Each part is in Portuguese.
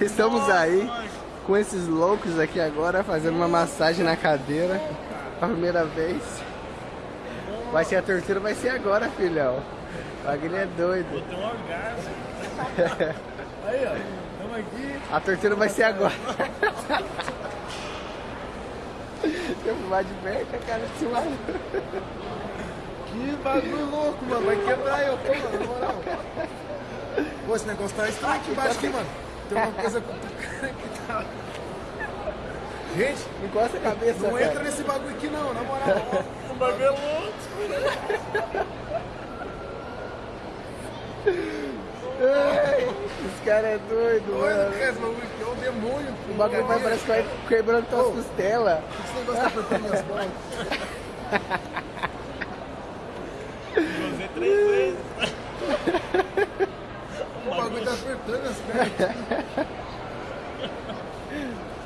Estamos aí com esses loucos aqui agora fazendo uma massagem na cadeira a primeira vez. Vai ser a tortura, vai ser agora, filhão. O bagulho é doido. Um orgasmo. Aí, ó. Estamos aqui. A tortura vai ser agora. Eu fumar de perto, cara, desse maluco. Que bagulho louco, mano. Vai quebrar eu, pô, mano, na moral. Pô, esse negócio tá estranho aqui embaixo aqui, mano. Tem uma coisa cutucando aqui, tá? Gente, Encosta a cabeça, não cara. entra nesse bagulho aqui não, na moral. O bagulho é louco. Esse cara é doido, Olha, mano. cara, esse bagulho aqui é o bagulho vai, parece que vai quebrando tuas costelas. Esse negócio tá apertando minhas bolas. Você três vezes. O bagulho tá apertando minhas pernas.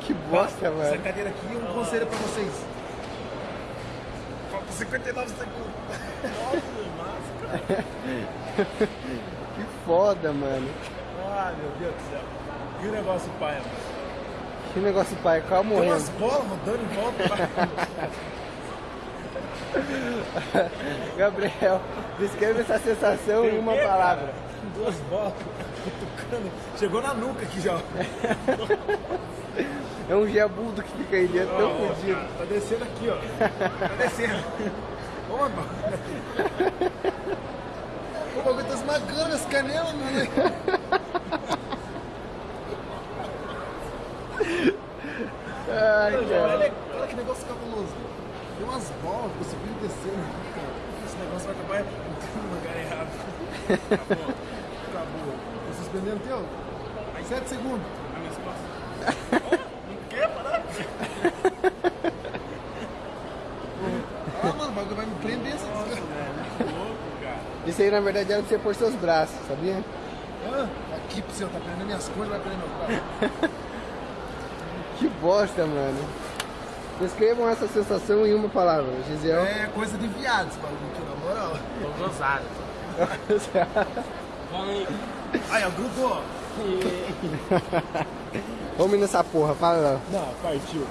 Que bosta, Essa mano. cadeira aqui é um conselho pra vocês. Falta 59 segundos. Que foda, mano. Ai, meu Deus do céu. Que negócio paia, mano. Que negócio pai, qual Tem umas morrendo. bolas rodando em volta. Gabriel, descreve essa sensação em uma cara? palavra. Duas bolas cutucando. Chegou na nuca aqui já. É um gebudo que fica aí dentro, tão Ó, fodido. Tá descendo aqui, ó. Tá descendo. Ô, mano. O bagulho tá esmagando as canelas, mano. Ai, cara. Olha, olha que negócio cabuloso. Tem umas bolas descendo aqui, cara. Esse negócio vai acabar entrando no lugar errado. Acabou. Acabou. Tá suspendendo o teu? Sete segundos. Na minhas costas. Não quer parar? Ah, mano, o bagulho vai me prender essa desgraça. Que louco, cara. Isso aí na verdade era pra você pôr seus braços, sabia? Ah, aqui pro seu, tá prendendo minhas coisas, vai prender meu braço. Que bosta, mano. Descrevam essa sensação em uma palavra, Gisel. É coisa de viado esse bagulho na moral. Tô gozado. Aí, ó, grudou. Vamos nessa porra, fala. Não, partiu.